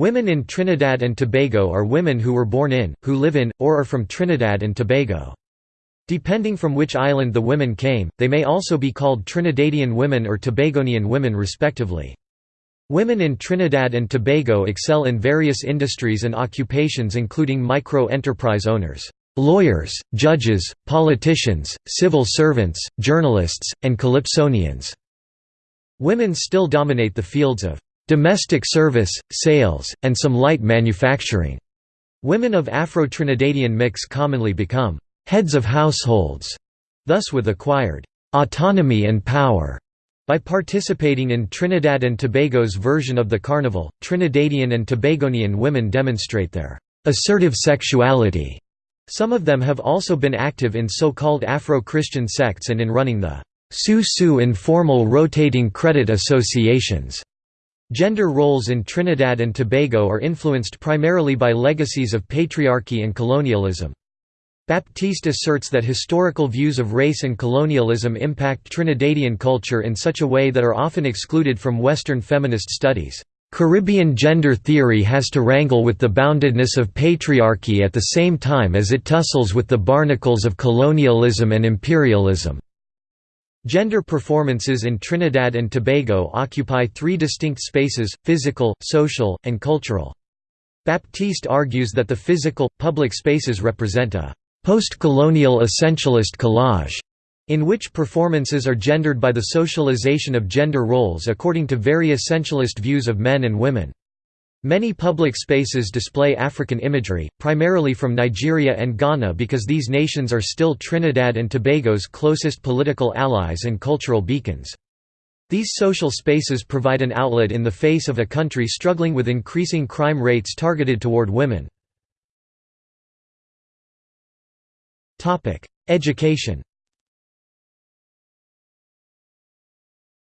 Women in Trinidad and Tobago are women who were born in, who live in, or are from Trinidad and Tobago. Depending from which island the women came, they may also be called Trinidadian women or Tobagonian women respectively. Women in Trinidad and Tobago excel in various industries and occupations including micro-enterprise owners, lawyers, judges, politicians, civil servants, journalists, and calypsonians. Women still dominate the fields of domestic service, sales, and some light manufacturing. Women of Afro-Trinidadian mix commonly become heads of households, thus with acquired autonomy and power. By participating in Trinidad and Tobago's version of the carnival, Trinidadian and Tobagonian women demonstrate their assertive sexuality. Some of them have also been active in so-called Afro-Christian sects and in running the Su Su informal rotating credit associations. Gender roles in Trinidad and Tobago are influenced primarily by legacies of patriarchy and colonialism. Baptiste asserts that historical views of race and colonialism impact Trinidadian culture in such a way that are often excluded from Western feminist studies. Caribbean gender theory has to wrangle with the boundedness of patriarchy at the same time as it tussles with the barnacles of colonialism and imperialism. Gender performances in Trinidad and Tobago occupy three distinct spaces, physical, social, and cultural. Baptiste argues that the physical, public spaces represent a post-colonial essentialist collage, in which performances are gendered by the socialization of gender roles according to very essentialist views of men and women. Many public spaces display African imagery, primarily from Nigeria and Ghana because these nations are still Trinidad and Tobago's closest political allies and cultural beacons. These social spaces provide an outlet in the face of a country struggling with increasing crime rates targeted toward women. Education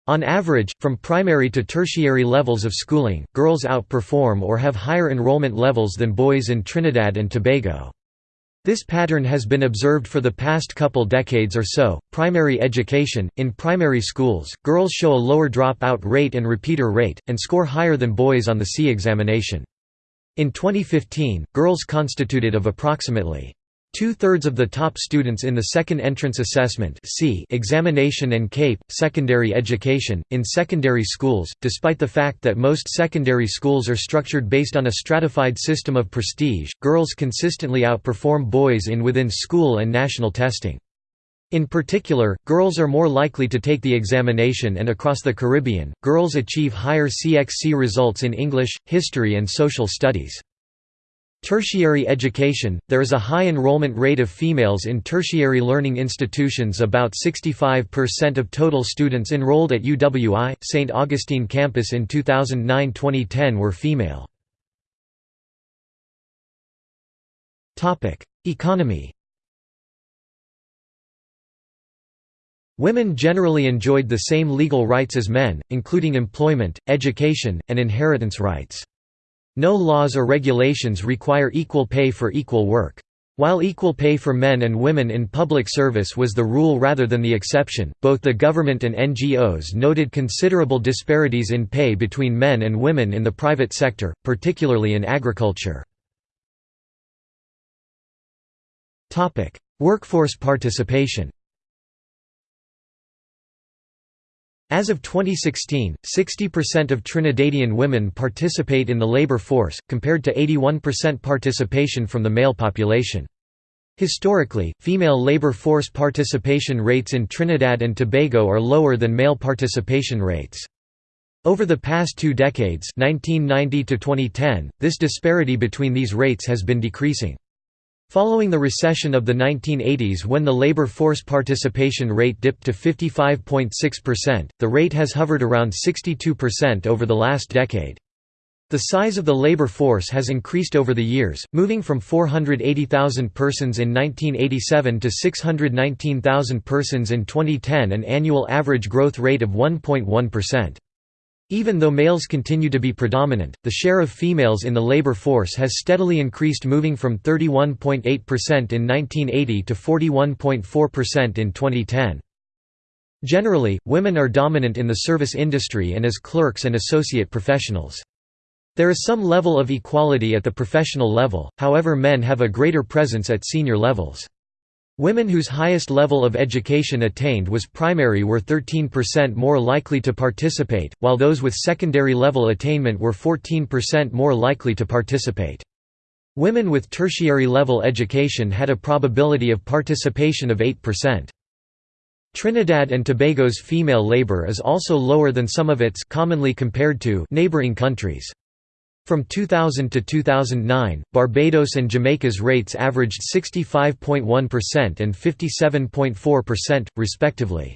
On average, from primary to tertiary levels of schooling, girls outperform or have higher enrollment levels than boys in Trinidad and Tobago. This pattern has been observed for the past couple decades or so. Primary education In primary schools, girls show a lower dropout rate and repeater rate, and score higher than boys on the C examination. In 2015, girls constituted of approximately Two-thirds of the top students in the Second Entrance Assessment examination and CAPE, secondary education, in secondary schools, despite the fact that most secondary schools are structured based on a stratified system of prestige, girls consistently outperform boys in within-school and national testing. In particular, girls are more likely to take the examination and across the Caribbean, girls achieve higher CXC results in English, history and social studies. Tertiary education – There is a high enrollment rate of females in tertiary learning institutions about 65% of total students enrolled at UWI, St. Augustine campus in 2009–2010 were female. Economy Women generally enjoyed the same legal rights as men, including employment, education, and inheritance rights. No laws or regulations require equal pay for equal work. While equal pay for men and women in public service was the rule rather than the exception, both the government and NGOs noted considerable disparities in pay between men and women in the private sector, particularly in agriculture. Workforce participation As of 2016, 60% of Trinidadian women participate in the labor force, compared to 81% participation from the male population. Historically, female labor force participation rates in Trinidad and Tobago are lower than male participation rates. Over the past two decades 1990 to 2010, this disparity between these rates has been decreasing. Following the recession of the 1980s when the labor force participation rate dipped to 55.6%, the rate has hovered around 62% over the last decade. The size of the labor force has increased over the years, moving from 480,000 persons in 1987 to 619,000 persons in 2010 an annual average growth rate of 1.1%. Even though males continue to be predominant, the share of females in the labor force has steadily increased moving from 31.8% in 1980 to 41.4% in 2010. Generally, women are dominant in the service industry and as clerks and associate professionals. There is some level of equality at the professional level, however men have a greater presence at senior levels. Women whose highest level of education attained was primary were 13% more likely to participate, while those with secondary level attainment were 14% more likely to participate. Women with tertiary level education had a probability of participation of 8%. Trinidad and Tobago's female labor is also lower than some of its commonly compared to neighboring countries. From 2000 to 2009, Barbados and Jamaica's rates averaged 65.1% and 57.4%, respectively.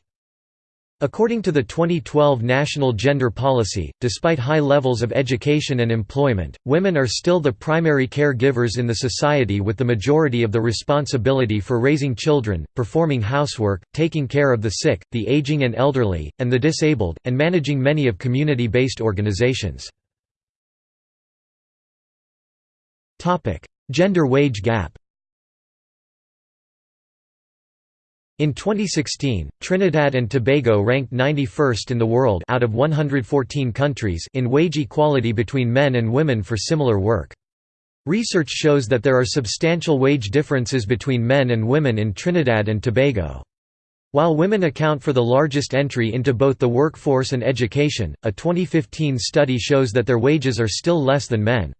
According to the 2012 National Gender Policy, despite high levels of education and employment, women are still the primary caregivers in the society with the majority of the responsibility for raising children, performing housework, taking care of the sick, the aging and elderly, and the disabled, and managing many of community-based organizations. Gender wage gap In 2016, Trinidad and Tobago ranked 91st in the world out of 114 countries in wage equality between men and women for similar work. Research shows that there are substantial wage differences between men and women in Trinidad and Tobago. While women account for the largest entry into both the workforce and education, a 2015 study shows that their wages are still less than men.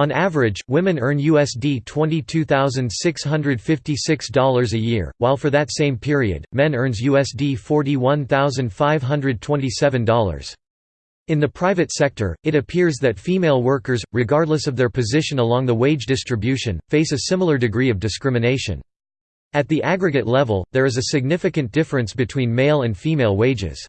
On average, women earn USD $22,656 a year, while for that same period, men earns USD $41,527. In the private sector, it appears that female workers, regardless of their position along the wage distribution, face a similar degree of discrimination. At the aggregate level, there is a significant difference between male and female wages.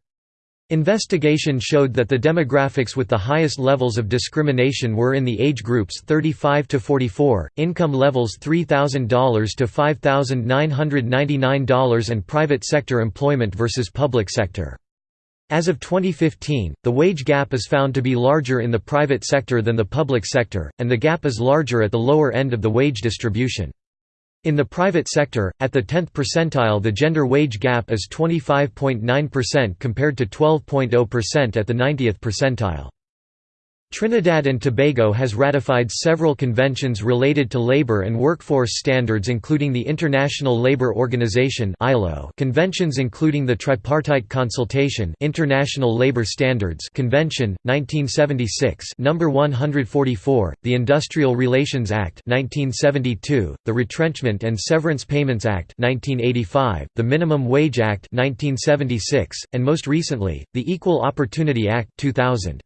Investigation showed that the demographics with the highest levels of discrimination were in the age groups 35 to 44, income levels $3,000 to $5,999 and private sector employment versus public sector. As of 2015, the wage gap is found to be larger in the private sector than the public sector, and the gap is larger at the lower end of the wage distribution. In the private sector, at the 10th percentile the gender wage gap is 25.9% compared to 12.0% at the 90th percentile. Trinidad and Tobago has ratified several conventions related to labor and workforce standards including the International Labour Organization conventions including the Tripartite Consultation International Labour Standards Convention 1976, number 144, the Industrial Relations Act 1972, the Retrenchment and Severance Payments Act 1985, the Minimum Wage Act 1976, and most recently, the Equal Opportunity Act 2000.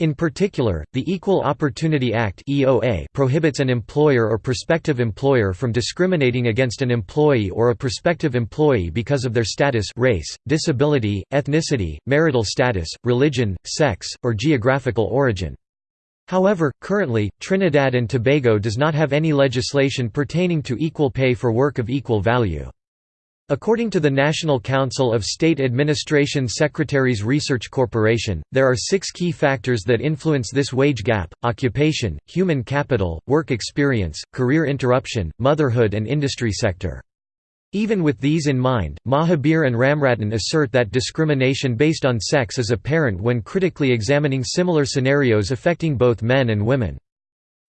In particular, the Equal Opportunity Act (EOA) prohibits an employer or prospective employer from discriminating against an employee or a prospective employee because of their status, race, disability, ethnicity, marital status, religion, sex, or geographical origin. However, currently, Trinidad and Tobago does not have any legislation pertaining to equal pay for work of equal value. According to the National Council of State Administration Secretaries Research Corporation, there are six key factors that influence this wage gap, occupation, human capital, work experience, career interruption, motherhood and industry sector. Even with these in mind, Mahabir and Ramratne assert that discrimination based on sex is apparent when critically examining similar scenarios affecting both men and women.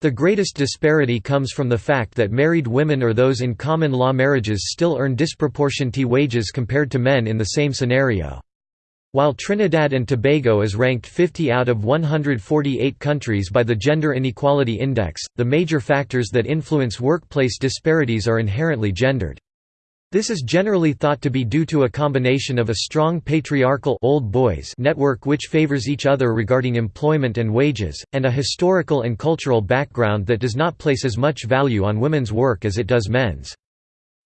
The greatest disparity comes from the fact that married women or those in common law marriages still earn disproportionate wages compared to men in the same scenario. While Trinidad and Tobago is ranked 50 out of 148 countries by the Gender Inequality Index, the major factors that influence workplace disparities are inherently gendered. This is generally thought to be due to a combination of a strong patriarchal old boys network which favors each other regarding employment and wages, and a historical and cultural background that does not place as much value on women's work as it does men's.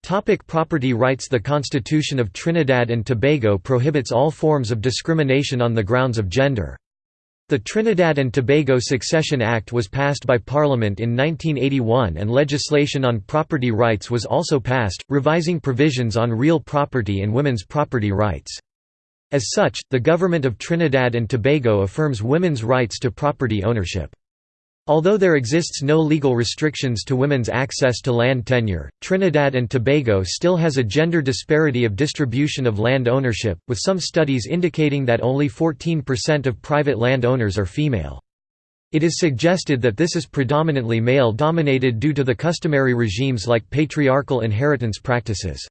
Topic property rights The Constitution of Trinidad and Tobago prohibits all forms of discrimination on the grounds of gender. The Trinidad and Tobago Succession Act was passed by Parliament in 1981 and legislation on property rights was also passed, revising provisions on real property and women's property rights. As such, the Government of Trinidad and Tobago affirms women's rights to property ownership. Although there exists no legal restrictions to women's access to land tenure, Trinidad and Tobago still has a gender disparity of distribution of land ownership, with some studies indicating that only 14% of private land owners are female. It is suggested that this is predominantly male-dominated due to the customary regimes like patriarchal inheritance practices.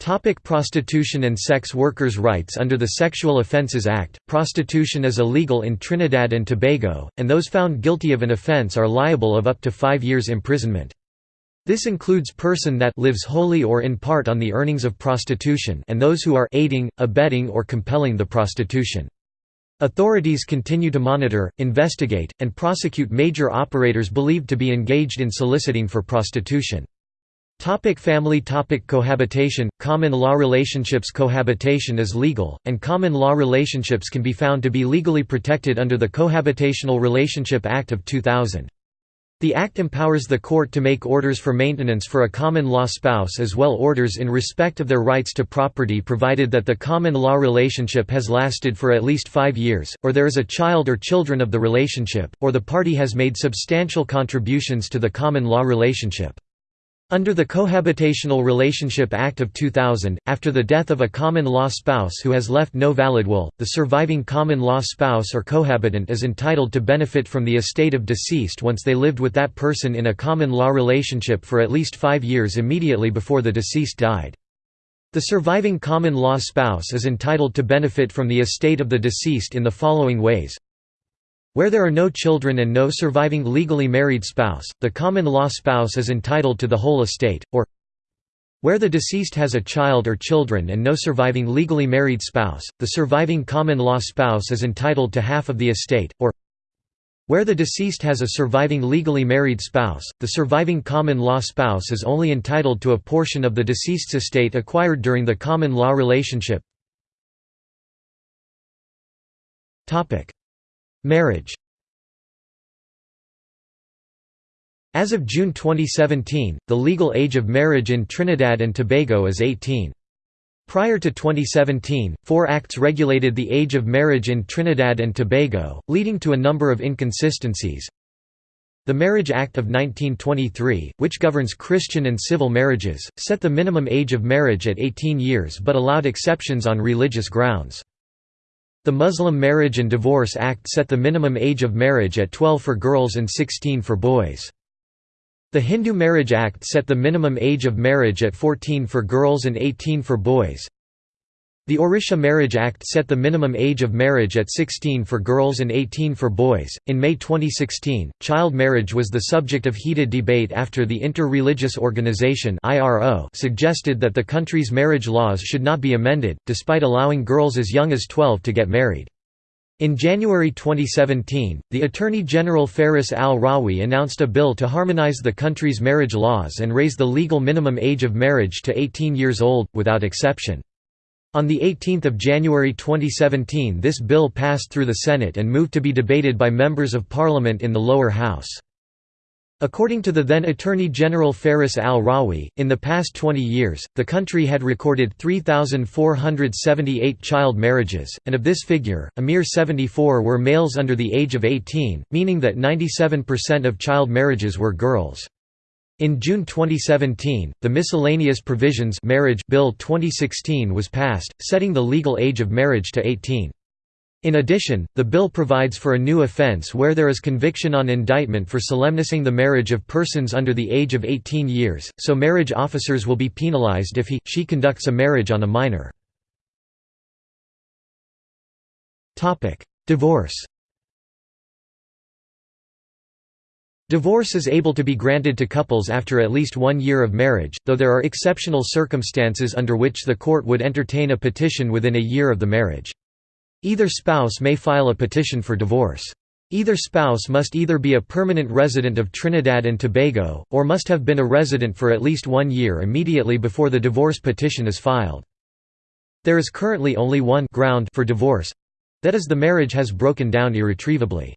Topic prostitution and sex workers' rights Under the Sexual Offences Act, prostitution is illegal in Trinidad and Tobago, and those found guilty of an offence are liable of up to five years imprisonment. This includes person that lives wholly or in part on the earnings of prostitution and those who are aiding, abetting or compelling the prostitution. Authorities continue to monitor, investigate, and prosecute major operators believed to be engaged in soliciting for prostitution. Topic family topic Cohabitation Common law relationships Cohabitation is legal, and common law relationships can be found to be legally protected under the Cohabitational Relationship Act of 2000. The Act empowers the court to make orders for maintenance for a common law spouse as well orders in respect of their rights to property provided that the common law relationship has lasted for at least five years, or there is a child or children of the relationship, or the party has made substantial contributions to the common law relationship. Under the Cohabitational Relationship Act of 2000, after the death of a common law spouse who has left no valid will, the surviving common law spouse or cohabitant is entitled to benefit from the estate of deceased once they lived with that person in a common law relationship for at least five years immediately before the deceased died. The surviving common law spouse is entitled to benefit from the estate of the deceased in the following ways where there are no children and no surviving legally married spouse, the common law spouse is entitled to the whole estate, or where the deceased has a child or children and no surviving legally married spouse, the surviving common law spouse is entitled to half of the estate, or where the deceased has a surviving legally married spouse, the surviving common law spouse is only entitled to a portion of the deceased's estate acquired during the common law relationship. Marriage As of June 2017, the legal age of marriage in Trinidad and Tobago is 18. Prior to 2017, four acts regulated the age of marriage in Trinidad and Tobago, leading to a number of inconsistencies. The Marriage Act of 1923, which governs Christian and civil marriages, set the minimum age of marriage at 18 years but allowed exceptions on religious grounds. The Muslim Marriage and Divorce Act set the minimum age of marriage at 12 for girls and 16 for boys. The Hindu Marriage Act set the minimum age of marriage at 14 for girls and 18 for boys. The Orisha Marriage Act set the minimum age of marriage at 16 for girls and 18 for boys. In May 2016, child marriage was the subject of heated debate after the Inter-Religious Organization (IRO) suggested that the country's marriage laws should not be amended, despite allowing girls as young as 12 to get married. In January 2017, the Attorney General Faris al-Rawi announced a bill to harmonize the country's marriage laws and raise the legal minimum age of marriage to 18 years old, without exception. On 18 January 2017 this bill passed through the Senate and moved to be debated by members of parliament in the lower house. According to the then Attorney General Faris al-Rawi, in the past 20 years, the country had recorded 3,478 child marriages, and of this figure, a mere 74 were males under the age of 18, meaning that 97% of child marriages were girls. In June 2017, the Miscellaneous Provisions Marriage Bill 2016 was passed, setting the legal age of marriage to 18. In addition, the bill provides for a new offence where there is conviction on indictment for solemnizing the marriage of persons under the age of 18 years, so marriage officers will be penalised if he, she conducts a marriage on a minor. Divorce Divorce is able to be granted to couples after at least one year of marriage, though there are exceptional circumstances under which the court would entertain a petition within a year of the marriage. Either spouse may file a petition for divorce. Either spouse must either be a permanent resident of Trinidad and Tobago, or must have been a resident for at least one year immediately before the divorce petition is filed. There is currently only one ground for divorce—that is the marriage has broken down irretrievably.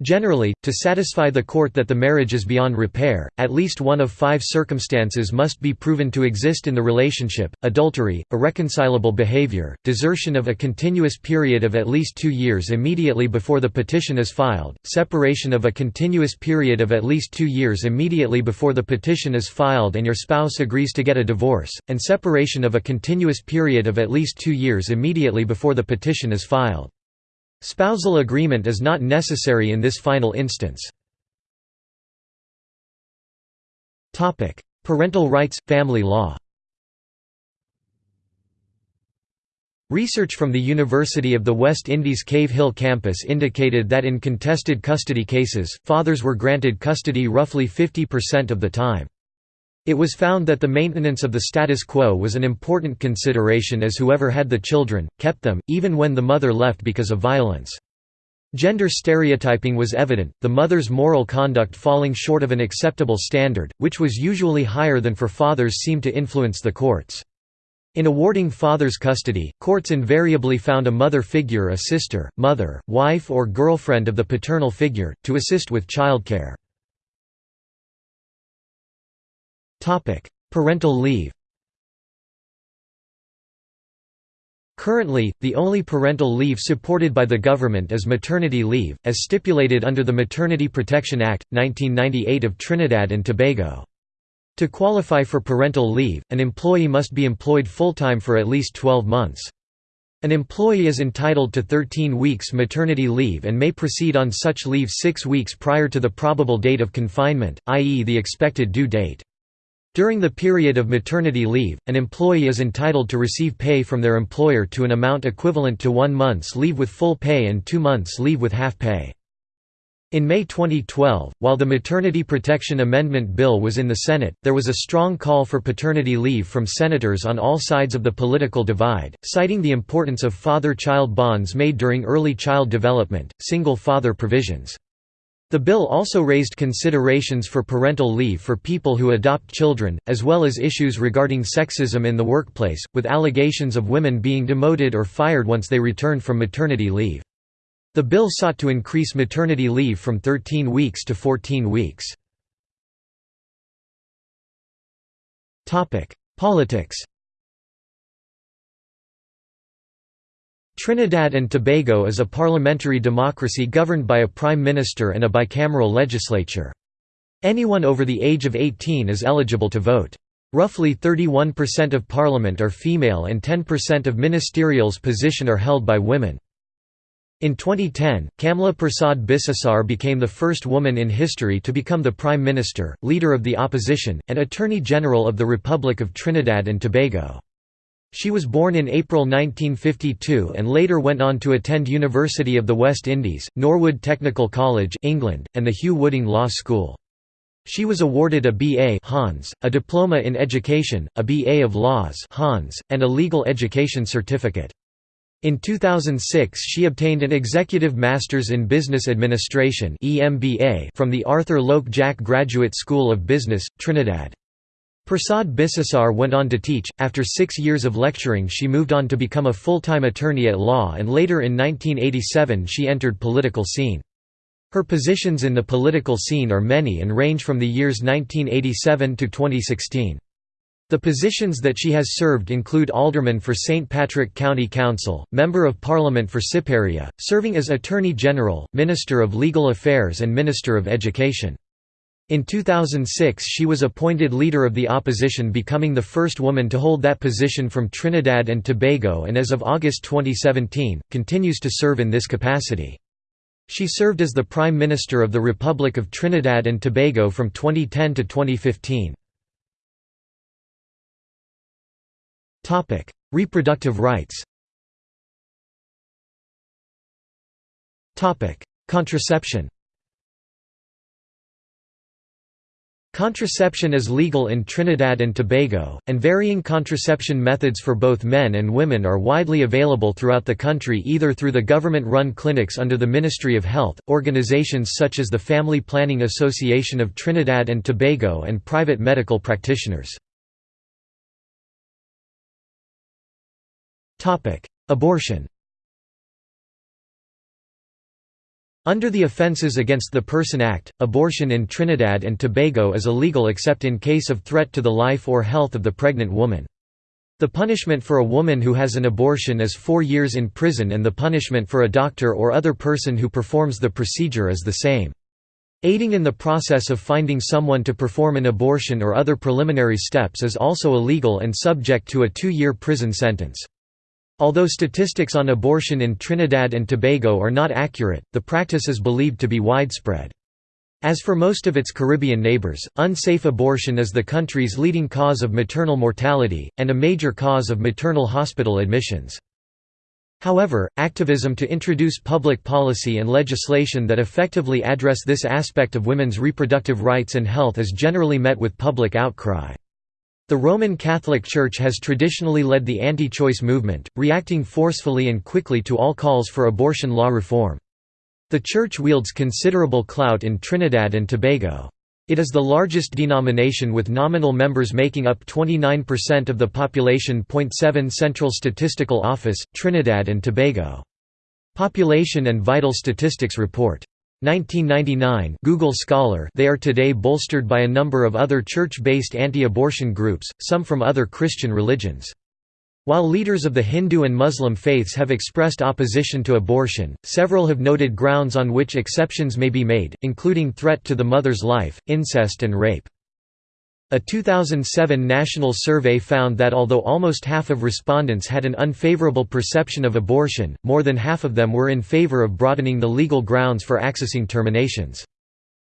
Generally, to satisfy the court that the marriage is beyond repair, at least one of five circumstances must be proven to exist in the relationship, adultery, irreconcilable behavior, desertion of a continuous period of at least two years immediately before the petition is filed, separation of a continuous period of at least two years immediately before the petition is filed and your spouse agrees to get a divorce, and separation of a continuous period of at least two years immediately before the petition is filed. Spousal agreement is not necessary in this final instance. Parental rights – family law Research from the University of the West Indies Cave Hill campus indicated that in contested custody cases, fathers were granted custody roughly 50% of the time. It was found that the maintenance of the status quo was an important consideration as whoever had the children, kept them, even when the mother left because of violence. Gender stereotyping was evident, the mother's moral conduct falling short of an acceptable standard, which was usually higher than for fathers seemed to influence the courts. In awarding father's custody, courts invariably found a mother figure a sister, mother, wife or girlfriend of the paternal figure, to assist with childcare. Parental leave Currently, the only parental leave supported by the government is maternity leave, as stipulated under the Maternity Protection Act, 1998 of Trinidad and Tobago. To qualify for parental leave, an employee must be employed full-time for at least 12 months. An employee is entitled to 13 weeks maternity leave and may proceed on such leave six weeks prior to the probable date of confinement, i.e. the expected due date. During the period of maternity leave, an employee is entitled to receive pay from their employer to an amount equivalent to one month's leave with full pay and two months' leave with half pay. In May 2012, while the Maternity Protection Amendment Bill was in the Senate, there was a strong call for paternity leave from senators on all sides of the political divide, citing the importance of father-child bonds made during early child development, single-father provisions. The bill also raised considerations for parental leave for people who adopt children, as well as issues regarding sexism in the workplace, with allegations of women being demoted or fired once they returned from maternity leave. The bill sought to increase maternity leave from 13 weeks to 14 weeks. Politics Trinidad and Tobago is a parliamentary democracy governed by a prime minister and a bicameral legislature. Anyone over the age of 18 is eligible to vote. Roughly 31% of parliament are female and 10% of ministerials position are held by women. In 2010, Kamla Persad Bissessar became the first woman in history to become the Prime Minister, Leader of the Opposition, and Attorney General of the Republic of Trinidad and Tobago. She was born in April 1952 and later went on to attend University of the West Indies, Norwood Technical College England, and the Hugh Wooding Law School. She was awarded a B.A. Hons, a Diploma in Education, a B.A. of Laws Hons, and a Legal Education Certificate. In 2006 she obtained an Executive Masters in Business Administration from the Arthur Lok Jack Graduate School of Business, Trinidad. Persad Bissessar went on to teach. After six years of lecturing, she moved on to become a full time attorney at law, and later in 1987 she entered political scene. Her positions in the political scene are many and range from the years 1987 to 2016. The positions that she has served include Alderman for St. Patrick County Council, Member of Parliament for Siparia, serving as Attorney General, Minister of Legal Affairs and Minister of Education. In 2006 she was appointed Leader of the Opposition becoming the first woman to hold that position from Trinidad and Tobago and as of August 2017, continues to serve in this capacity. She served as the Prime Minister of the Republic of Trinidad and Tobago from 2010 to 2015. Topic: Reproductive rights. Contraception. Contraception is legal in Trinidad and Tobago, and varying contraception methods for both men and women are widely available throughout the country either through the government-run clinics under the Ministry of Health, organizations such as the Family Planning Association of Trinidad and Tobago and private medical practitioners. Abortion Under the Offences Against the Person Act, abortion in Trinidad and Tobago is illegal except in case of threat to the life or health of the pregnant woman. The punishment for a woman who has an abortion is four years in prison and the punishment for a doctor or other person who performs the procedure is the same. Aiding in the process of finding someone to perform an abortion or other preliminary steps is also illegal and subject to a two-year prison sentence. Although statistics on abortion in Trinidad and Tobago are not accurate, the practice is believed to be widespread. As for most of its Caribbean neighbors, unsafe abortion is the country's leading cause of maternal mortality, and a major cause of maternal hospital admissions. However, activism to introduce public policy and legislation that effectively address this aspect of women's reproductive rights and health is generally met with public outcry. The Roman Catholic Church has traditionally led the anti-choice movement, reacting forcefully and quickly to all calls for abortion law reform. The Church wields considerable clout in Trinidad and Tobago. It is the largest denomination with nominal members making up 29% of the population. 7 Central Statistical Office, Trinidad and Tobago. Population and Vital Statistics Report. 1999 Google Scholar they are today bolstered by a number of other church-based anti-abortion groups, some from other Christian religions. While leaders of the Hindu and Muslim faiths have expressed opposition to abortion, several have noted grounds on which exceptions may be made, including threat to the mother's life, incest and rape. A 2007 national survey found that although almost half of respondents had an unfavorable perception of abortion, more than half of them were in favor of broadening the legal grounds for accessing terminations.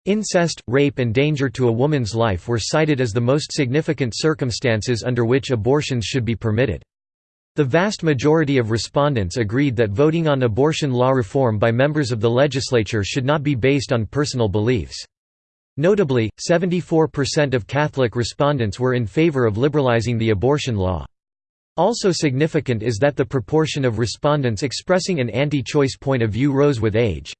Incest, rape and danger to a woman's life were cited as the most significant circumstances under which abortions should be permitted. The vast majority of respondents agreed that voting on abortion law reform by members of the legislature should not be based on personal beliefs. Notably, 74% of Catholic respondents were in favor of liberalizing the abortion law. Also significant is that the proportion of respondents expressing an anti-choice point of view rose with age.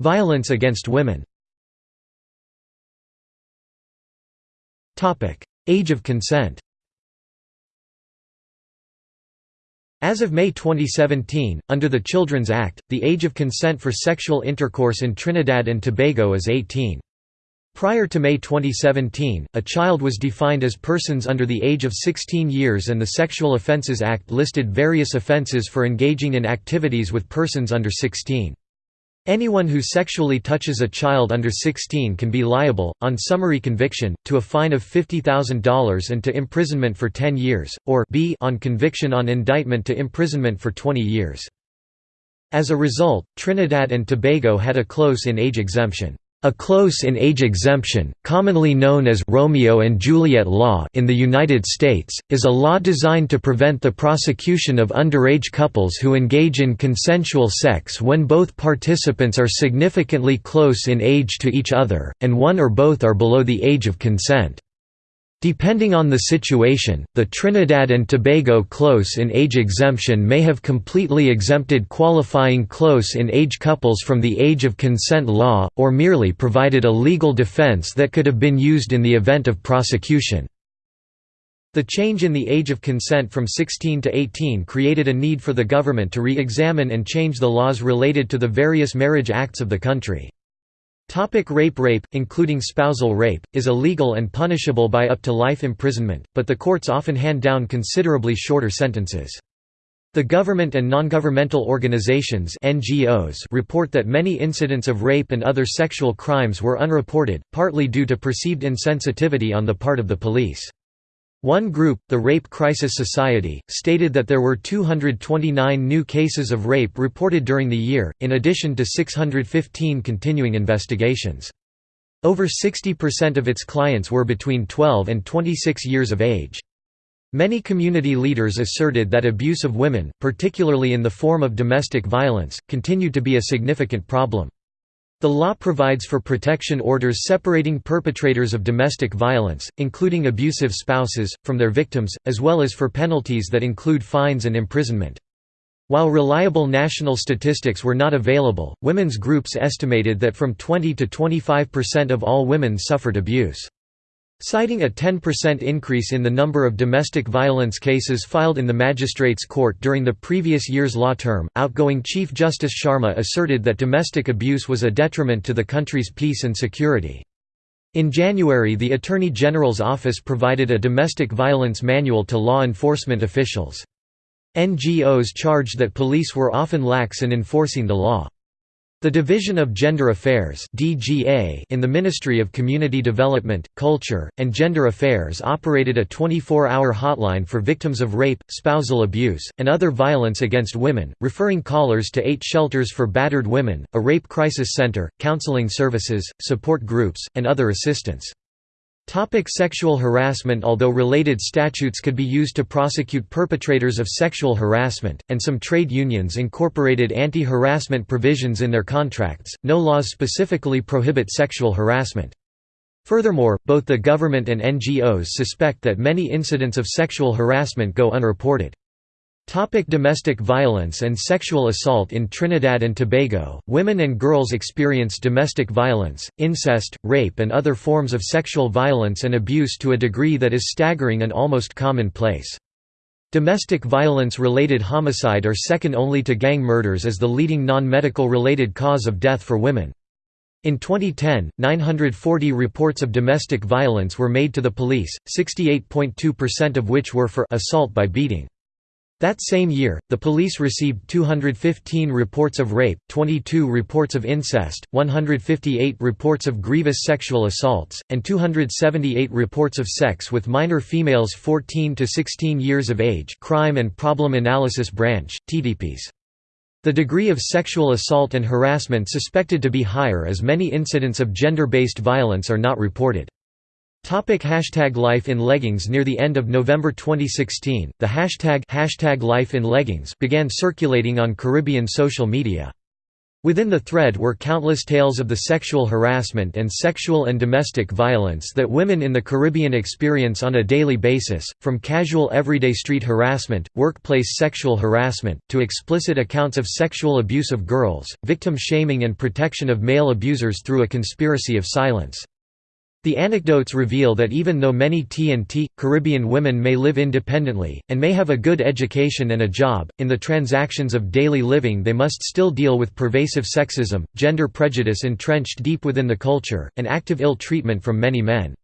Violence against women Age of consent As of May 2017, under the Children's Act, the age of consent for sexual intercourse in Trinidad and Tobago is 18. Prior to May 2017, a child was defined as persons under the age of 16 years and the Sexual Offences Act listed various offences for engaging in activities with persons under 16. Anyone who sexually touches a child under 16 can be liable, on summary conviction, to a fine of $50,000 and to imprisonment for 10 years, or b on conviction on indictment to imprisonment for 20 years. As a result, Trinidad and Tobago had a close-in age exemption. A close-in-age exemption, commonly known as Romeo and Juliet law in the United States, is a law designed to prevent the prosecution of underage couples who engage in consensual sex when both participants are significantly close in age to each other, and one or both are below the age of consent. Depending on the situation, the Trinidad and Tobago close-in-age exemption may have completely exempted qualifying close-in-age couples from the age of consent law, or merely provided a legal defense that could have been used in the event of prosecution. The change in the age of consent from 16 to 18 created a need for the government to re-examine and change the laws related to the various marriage acts of the country. Topic rape Rape, including spousal rape, is illegal and punishable by up to life imprisonment, but the courts often hand down considerably shorter sentences. The government and non-governmental organizations NGOs report that many incidents of rape and other sexual crimes were unreported, partly due to perceived insensitivity on the part of the police. One group, the Rape Crisis Society, stated that there were 229 new cases of rape reported during the year, in addition to 615 continuing investigations. Over 60% of its clients were between 12 and 26 years of age. Many community leaders asserted that abuse of women, particularly in the form of domestic violence, continued to be a significant problem. The law provides for protection orders separating perpetrators of domestic violence, including abusive spouses, from their victims, as well as for penalties that include fines and imprisonment. While reliable national statistics were not available, women's groups estimated that from 20 to 25% of all women suffered abuse. Citing a 10% increase in the number of domestic violence cases filed in the magistrates' court during the previous year's law term, outgoing Chief Justice Sharma asserted that domestic abuse was a detriment to the country's peace and security. In January the Attorney General's office provided a domestic violence manual to law enforcement officials. NGOs charged that police were often lax in enforcing the law. The Division of Gender Affairs (DGA) in the Ministry of Community Development, Culture, and Gender Affairs operated a 24-hour hotline for victims of rape, spousal abuse, and other violence against women, referring callers to eight shelters for battered women, a rape crisis center, counseling services, support groups, and other assistance. Topic sexual harassment Although related statutes could be used to prosecute perpetrators of sexual harassment, and some trade unions incorporated anti-harassment provisions in their contracts, no laws specifically prohibit sexual harassment. Furthermore, both the government and NGOs suspect that many incidents of sexual harassment go unreported. Topic domestic violence and sexual assault In Trinidad and Tobago, women and girls experience domestic violence, incest, rape and other forms of sexual violence and abuse to a degree that is staggering and almost commonplace. Domestic violence-related homicide are second only to gang murders as the leading non-medical related cause of death for women. In 2010, 940 reports of domestic violence were made to the police, 68.2% of which were for assault by beating. That same year, the police received 215 reports of rape, 22 reports of incest, 158 reports of grievous sexual assaults, and 278 reports of sex with minor females 14 to 16 years of age Crime and Problem Analysis Branch, TTPS. The degree of sexual assault and harassment suspected to be higher as many incidents of gender-based violence are not reported. Topic hashtag Life in Leggings Near the end of November 2016, the hashtag, hashtag Life in Leggings began circulating on Caribbean social media. Within the thread were countless tales of the sexual harassment and sexual and domestic violence that women in the Caribbean experience on a daily basis, from casual everyday street harassment, workplace sexual harassment, to explicit accounts of sexual abuse of girls, victim shaming and protection of male abusers through a conspiracy of silence. The anecdotes reveal that even though many T&T, Caribbean women may live independently, and may have a good education and a job, in the transactions of daily living they must still deal with pervasive sexism, gender prejudice entrenched deep within the culture, and active ill treatment from many men.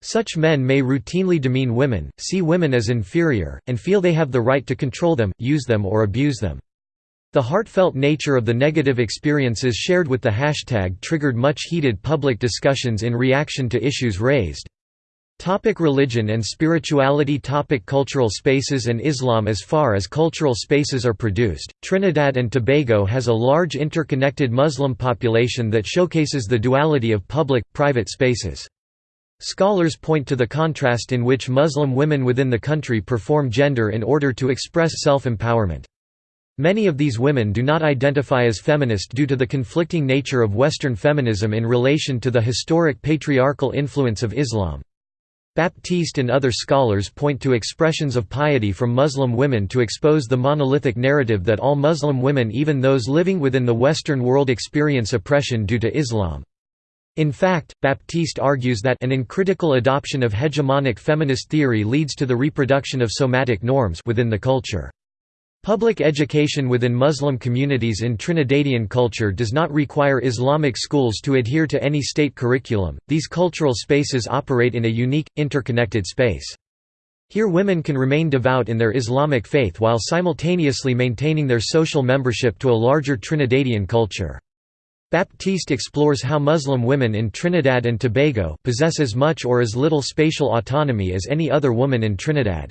Such men may routinely demean women, see women as inferior, and feel they have the right to control them, use them or abuse them. The heartfelt nature of the negative experiences shared with the hashtag triggered much heated public discussions in reaction to issues raised. Topic religion and spirituality Topic Cultural spaces and Islam As far as cultural spaces are produced, Trinidad and Tobago has a large interconnected Muslim population that showcases the duality of public-private spaces. Scholars point to the contrast in which Muslim women within the country perform gender in order to express self-empowerment. Many of these women do not identify as feminist due to the conflicting nature of Western feminism in relation to the historic patriarchal influence of Islam. Baptiste and other scholars point to expressions of piety from Muslim women to expose the monolithic narrative that all Muslim women even those living within the Western world experience oppression due to Islam. In fact, Baptiste argues that an uncritical adoption of hegemonic feminist theory leads to the reproduction of somatic norms within the culture. Public education within Muslim communities in Trinidadian culture does not require Islamic schools to adhere to any state curriculum. These cultural spaces operate in a unique, interconnected space. Here women can remain devout in their Islamic faith while simultaneously maintaining their social membership to a larger Trinidadian culture. Baptiste explores how Muslim women in Trinidad and Tobago possess as much or as little spatial autonomy as any other woman in Trinidad.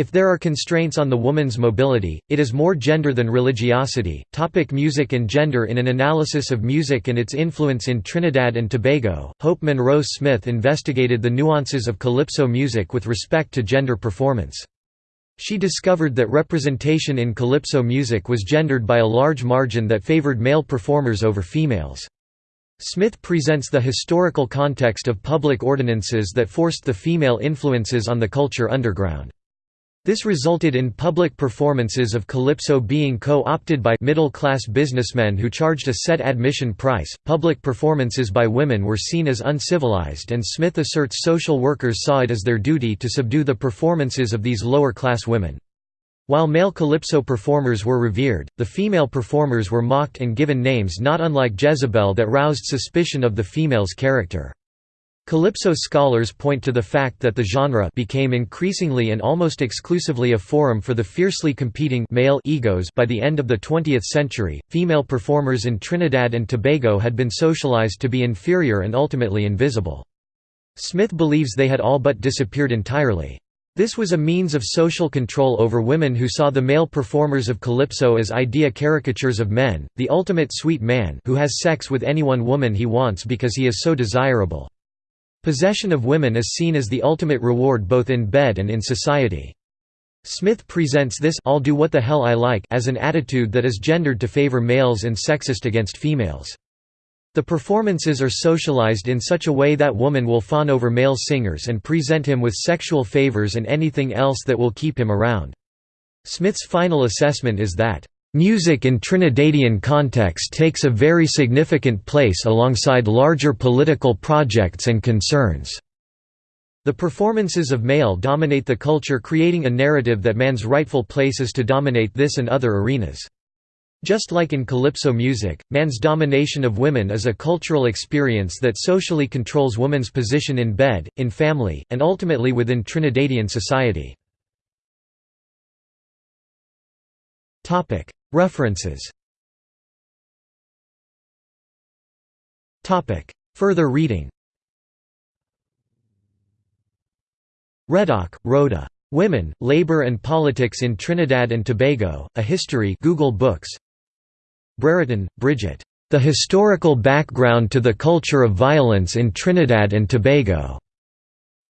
If there are constraints on the woman's mobility, it is more gender than religiosity. Topic music and gender In an analysis of music and its influence in Trinidad and Tobago, Hope Munro Smith investigated the nuances of calypso music with respect to gender performance. She discovered that representation in calypso music was gendered by a large margin that favored male performers over females. Smith presents the historical context of public ordinances that forced the female influences on the culture underground. This resulted in public performances of calypso being co-opted by middle-class businessmen who charged a set admission price. Public performances by women were seen as uncivilized and Smith asserts social workers saw it as their duty to subdue the performances of these lower-class women. While male calypso performers were revered, the female performers were mocked and given names not unlike Jezebel that roused suspicion of the female's character. Calypso scholars point to the fact that the genre became increasingly and almost exclusively a forum for the fiercely competing male egos by the end of the 20th century. Female performers in Trinidad and Tobago had been socialized to be inferior and ultimately invisible. Smith believes they had all but disappeared entirely. This was a means of social control over women who saw the male performers of calypso as idea caricatures of men, the ultimate sweet man who has sex with anyone woman he wants because he is so desirable. Possession of women is seen as the ultimate reward both in bed and in society. Smith presents this I'll do what the hell I like as an attitude that is gendered to favor males and sexist against females. The performances are socialized in such a way that woman will fawn over male singers and present him with sexual favors and anything else that will keep him around. Smith's final assessment is that Music in Trinidadian context takes a very significant place alongside larger political projects and concerns. The performances of male dominate the culture creating a narrative that man's rightful place is to dominate this and other arenas. Just like in calypso music, man's domination of women is a cultural experience that socially controls woman's position in bed, in family, and ultimately within Trinidadian society. References Further reading Reddock, Rhoda. Women, Labor and Politics in Trinidad and Tobago, A History Google Books. Brereton, Bridget. The Historical Background to the Culture of Violence in Trinidad and Tobago.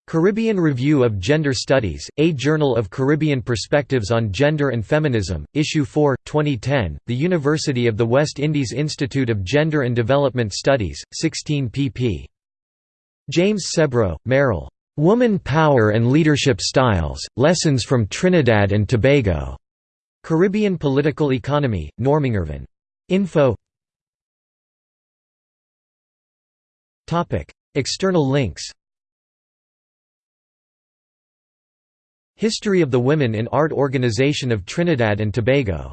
Caribbean Review of Gender Studies, A Journal of Caribbean Perspectives on Gender and Feminism, Issue 4, 2010, The University of the West Indies Institute of Gender and Development Studies, 16 pp. James Sebrow, Merrill. Woman Power and Leadership Styles, Lessons from Trinidad and Tobago. Caribbean Political Economy, Normangirvan. Info External links History of the Women in Art Organization of Trinidad and Tobago